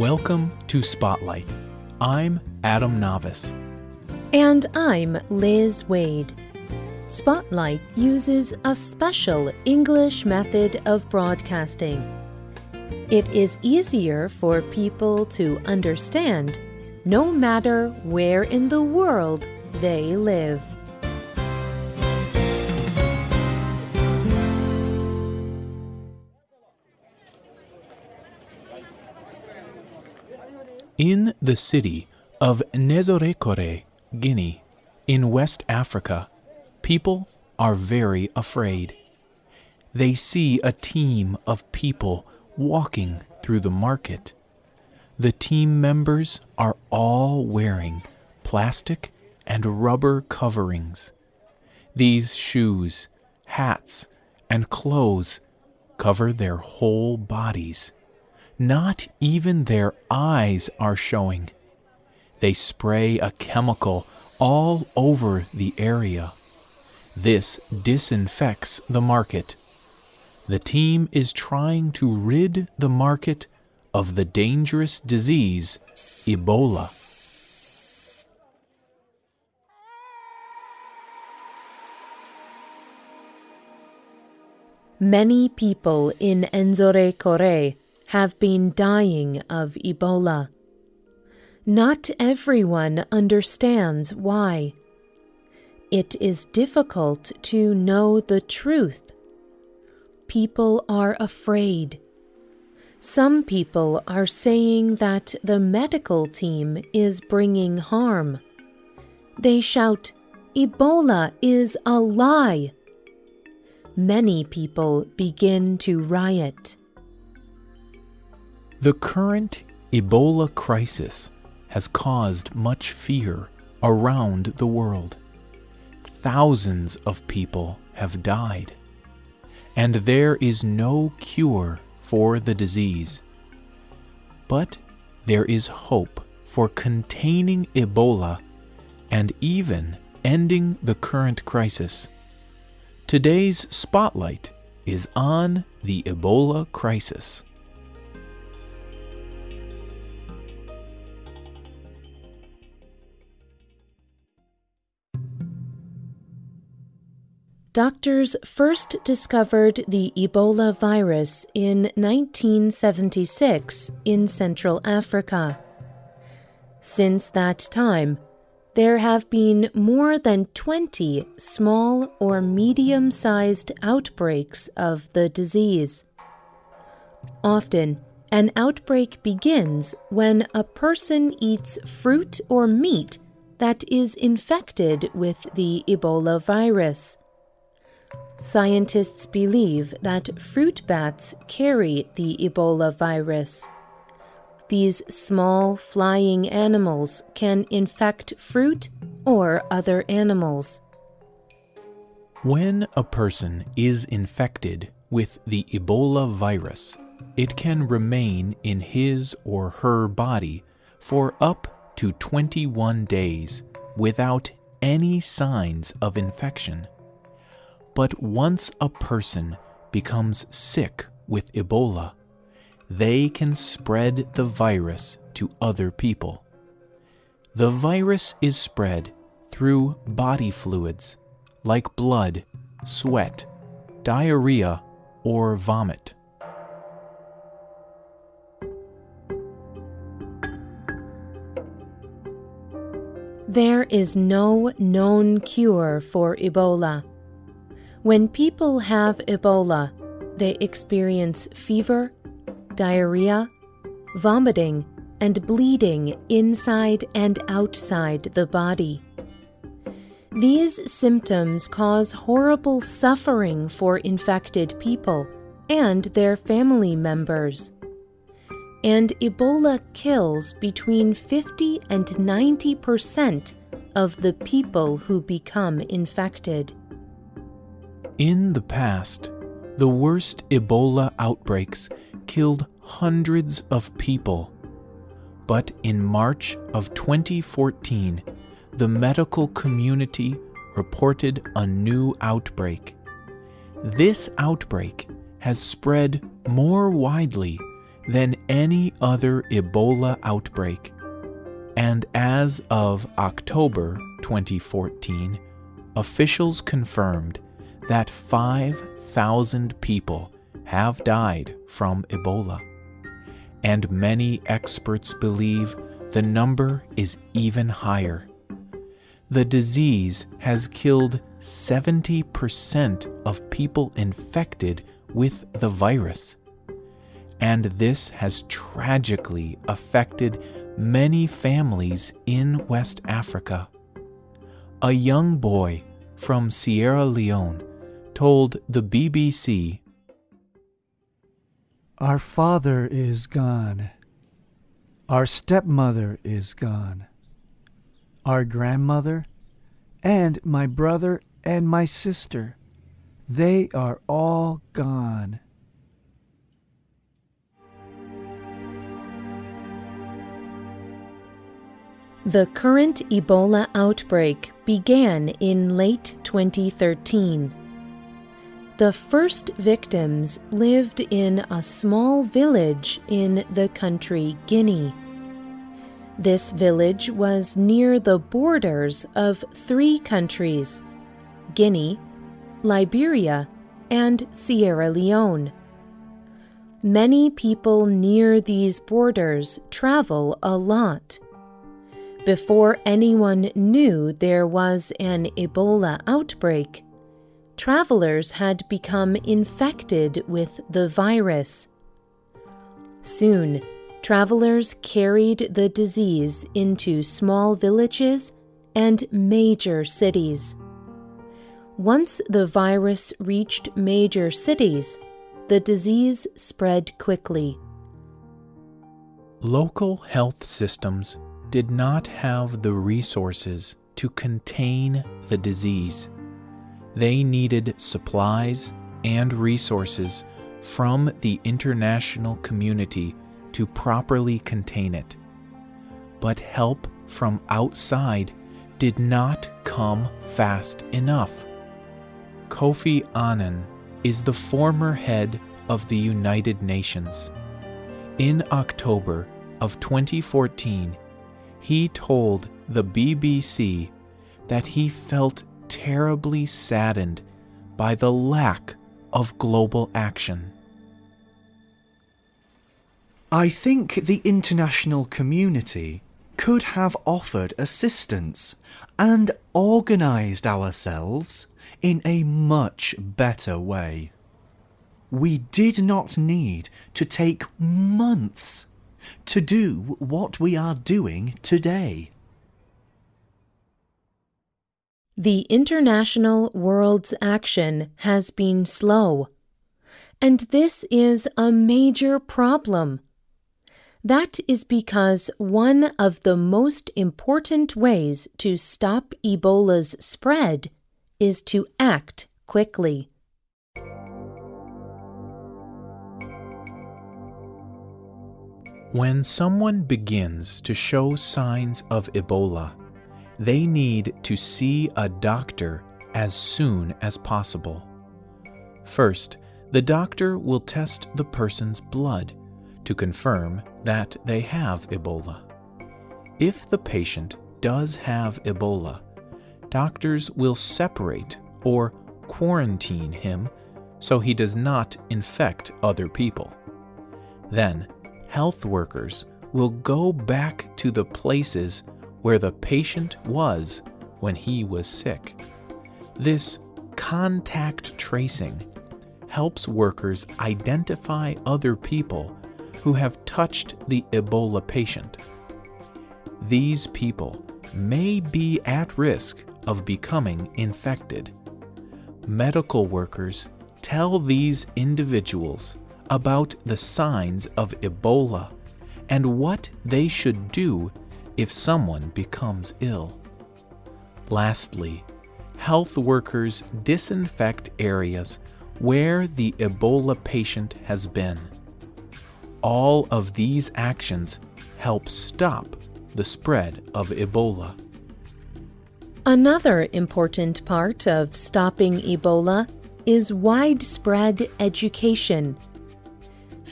Welcome to Spotlight. I'm Adam Navis. And I'm Liz Waid. Spotlight uses a special English method of broadcasting. It is easier for people to understand no matter where in the world they live. In the city of Nzérékoré, Guinea, in West Africa, people are very afraid. They see a team of people walking through the market. The team members are all wearing plastic and rubber coverings. These shoes, hats, and clothes cover their whole bodies. Not even their eyes are showing. They spray a chemical all over the area. This disinfects the market. The team is trying to rid the market of the dangerous disease, Ebola. Many people in Nzérékoré have been dying of Ebola. Not everyone understands why. It is difficult to know the truth. People are afraid. Some people are saying that the medical team is bringing harm. They shout, Ebola is a lie. Many people begin to riot. The current Ebola crisis has caused much fear around the world. Thousands of people have died, and there is no cure for the disease. But there is hope for containing Ebola and even ending the current crisis. Today's spotlight is on the Ebola crisis. Doctors first discovered the Ebola virus in 1976 in Central Africa. Since that time, there have been more than 20 small or medium sized outbreaks of the disease. Often, an outbreak begins when a person eats fruit or meat that is infected with the Ebola virus. Scientists believe that fruit bats carry the Ebola virus. These small flying animals can infect fruit or other animals. When a person is infected with the Ebola virus, it can remain in his or her body for up to 21 days without any signs of infection. But once a person becomes sick with Ebola, they can spread the virus to other people. The virus is spread through body fluids like blood, sweat, diarrhea, or vomit. There is no known cure for Ebola. When people have Ebola, they experience fever, diarrhea, vomiting, and bleeding inside and outside the body. These symptoms cause horrible suffering for infected people and their family members. And Ebola kills between 50 and 90 percent of the people who become infected. In the past, the worst Ebola outbreaks killed hundreds of people. But in March of 2014, the medical community reported a new outbreak. This outbreak has spread more widely than any other Ebola outbreak. And as of October 2014, officials confirmed that 5,000 people have died from Ebola. And many experts believe the number is even higher. The disease has killed 70% of people infected with the virus. And this has tragically affected many families in West Africa. A young boy from Sierra Leone told the BBC Our father is gone. Our stepmother is gone. Our grandmother and my brother and my sister, they are all gone. The current Ebola outbreak began in late 2013. The first victims lived in a small village in the country Guinea. This village was near the borders of three countries Guinea, Liberia, and Sierra Leone. Many people near these borders travel a lot. Before anyone knew there was an Ebola outbreak, travelers had become infected with the virus. Soon, travelers carried the disease into small villages and major cities. Once the virus reached major cities, the disease spread quickly. Local health systems did not have the resources to contain the disease. They needed supplies and resources from the international community to properly contain it. But help from outside did not come fast enough. Kofi Annan is the former head of the United Nations. In October of 2014, he told the BBC that he felt terribly saddened by the lack of global action. I think the international community could have offered assistance and organised ourselves in a much better way. We did not need to take months to do what we are doing today. The international world's action has been slow, and this is a major problem. That is because one of the most important ways to stop Ebola's spread is to act quickly. When someone begins to show signs of Ebola, they need to see a doctor as soon as possible. First, the doctor will test the person's blood to confirm that they have Ebola. If the patient does have Ebola, doctors will separate or quarantine him so he does not infect other people. Then, health workers will go back to the places where the patient was when he was sick. This contact tracing helps workers identify other people who have touched the Ebola patient. These people may be at risk of becoming infected. Medical workers tell these individuals about the signs of Ebola and what they should do if someone becomes ill. Lastly, health workers disinfect areas where the Ebola patient has been. All of these actions help stop the spread of Ebola. Another important part of stopping Ebola is widespread education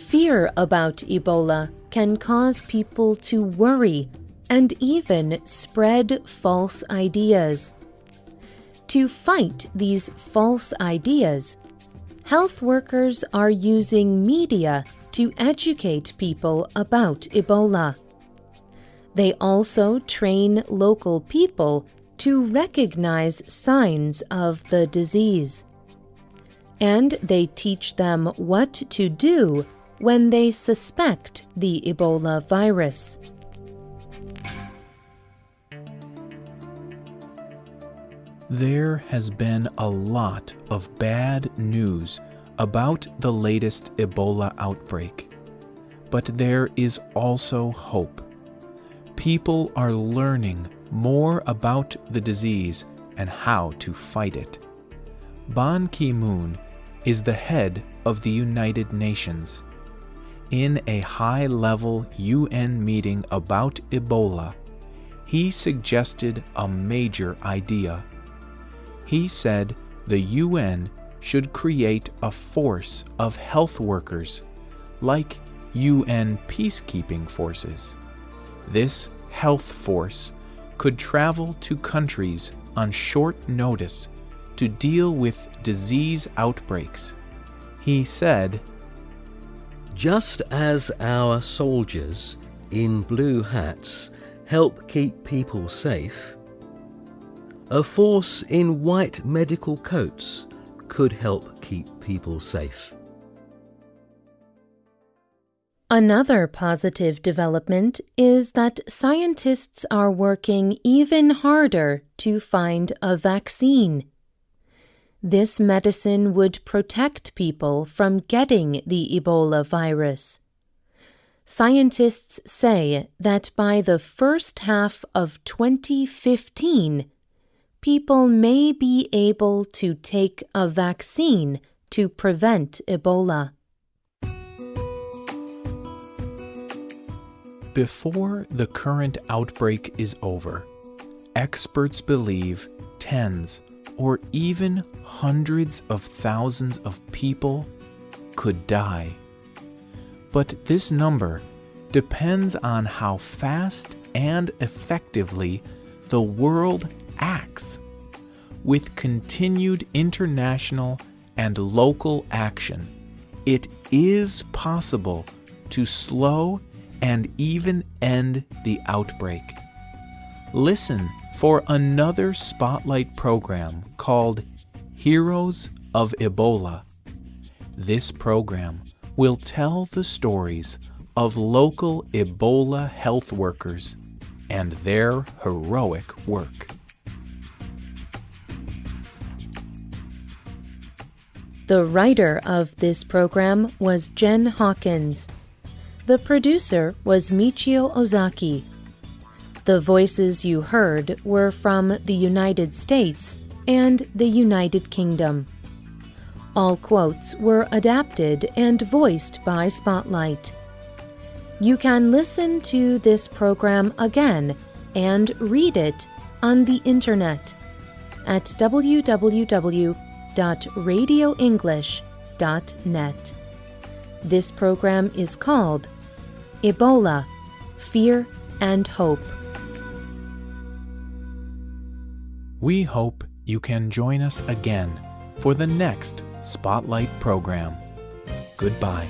Fear about Ebola can cause people to worry and even spread false ideas. To fight these false ideas, health workers are using media to educate people about Ebola. They also train local people to recognize signs of the disease. And they teach them what to do when they suspect the Ebola virus. There has been a lot of bad news about the latest Ebola outbreak, but there is also hope. People are learning more about the disease and how to fight it. Ban Ki moon is the head of the United Nations. In a high level UN meeting about Ebola, he suggested a major idea. He said the UN should create a force of health workers, like UN peacekeeping forces. This health force could travel to countries on short notice to deal with disease outbreaks. He said, Just as our soldiers in blue hats help keep people safe, a force in white medical coats could help keep people safe. Another positive development is that scientists are working even harder to find a vaccine. This medicine would protect people from getting the Ebola virus. Scientists say that by the first half of 2015, people may be able to take a vaccine to prevent Ebola. Before the current outbreak is over, experts believe tens or even hundreds of thousands of people could die. But this number depends on how fast and effectively the world acts. With continued international and local action, it is possible to slow and even end the outbreak. Listen for another spotlight program called Heroes of Ebola. This program will tell the stories of local Ebola health workers and their heroic work. The writer of this program was Jen Hawkins. The producer was Michio Ozaki. The voices you heard were from the United States and the United Kingdom. All quotes were adapted and voiced by Spotlight. You can listen to this program again and read it on the internet at www.radioenglish.net. This program is called Ebola Fear and Hope. We hope you can join us again for the next Spotlight program. Goodbye.